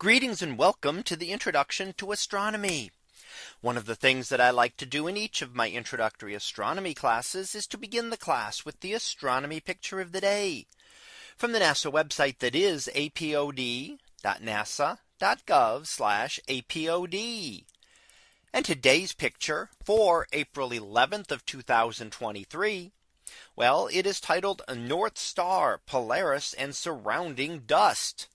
Greetings and welcome to the introduction to astronomy. One of the things that I like to do in each of my introductory astronomy classes is to begin the class with the astronomy picture of the day from the NASA website that is apod.nasa.gov apod. And today's picture for April 11th of 2023. Well, it is titled North Star Polaris and surrounding dust.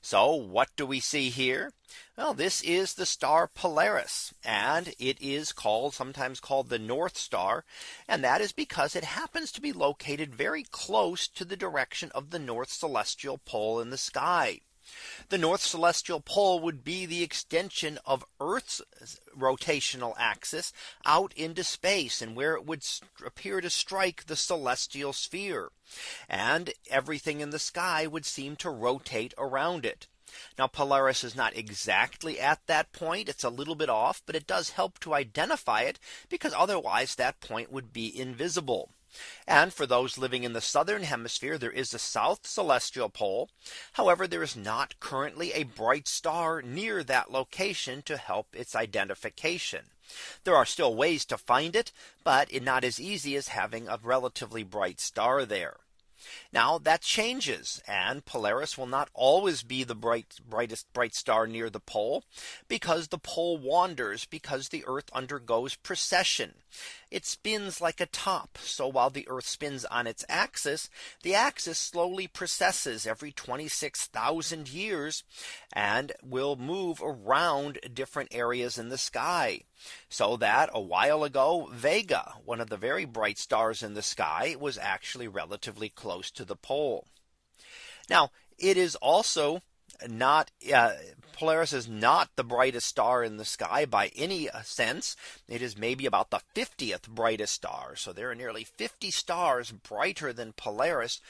So what do we see here? Well, this is the star Polaris and it is called sometimes called the North Star. And that is because it happens to be located very close to the direction of the North Celestial Pole in the sky. The North Celestial Pole would be the extension of Earth's rotational axis out into space and where it would appear to strike the celestial sphere. And everything in the sky would seem to rotate around it. Now Polaris is not exactly at that point. It's a little bit off, but it does help to identify it because otherwise that point would be invisible. And for those living in the southern hemisphere, there is a south celestial pole. However, there is not currently a bright star near that location to help its identification. There are still ways to find it, but it's not as easy as having a relatively bright star there. Now that changes and Polaris will not always be the bright brightest bright star near the pole because the pole wanders because the Earth undergoes precession. It spins like a top. So while the Earth spins on its axis, the axis slowly precesses every 26,000 years and will move around different areas in the sky. So that a while ago, Vega, one of the very bright stars in the sky, was actually relatively close to the pole. Now, it is also not uh, Polaris is not the brightest star in the sky by any uh, sense. It is maybe about the 50th brightest star. So there are nearly 50 stars brighter than Polaris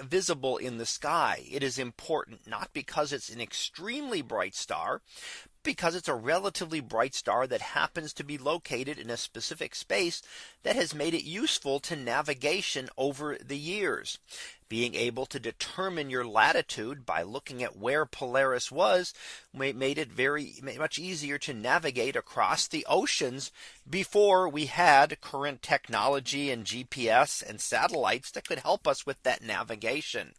visible in the sky. It is important not because it's an extremely bright star, because it's a relatively bright star that happens to be located in a specific space that has made it useful to navigation over the years being able to determine your latitude by looking at where Polaris was made it very much easier to navigate across the oceans before we had current technology and GPS and satellites that could help us with that navigation.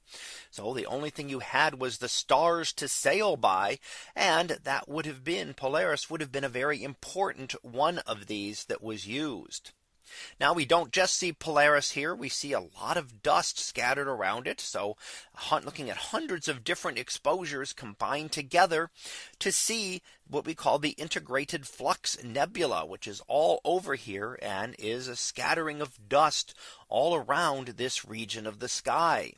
So the only thing you had was the stars to sail by and that would have been Polaris would have been a very important one of these that was used. Now we don't just see Polaris here. We see a lot of dust scattered around it. So looking at hundreds of different exposures combined together to see what we call the integrated flux nebula, which is all over here and is a scattering of dust all around this region of the sky.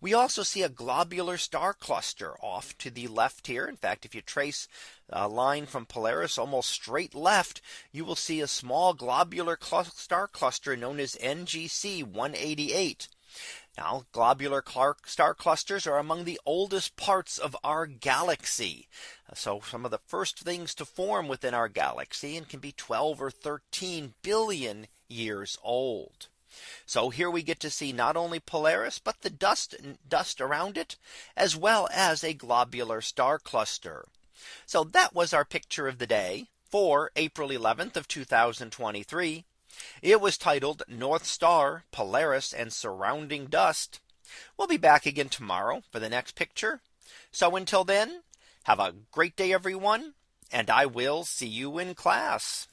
We also see a globular star cluster off to the left here. In fact, if you trace a line from Polaris almost straight left, you will see a small globular star cluster known as NGC 188. Now globular star clusters are among the oldest parts of our galaxy. So some of the first things to form within our galaxy and can be 12 or 13 billion years old. So here we get to see not only Polaris, but the dust dust around it, as well as a globular star cluster. So that was our picture of the day for April 11th of 2023. It was titled North Star, Polaris and surrounding dust. We'll be back again tomorrow for the next picture. So until then, have a great day, everyone, and I will see you in class.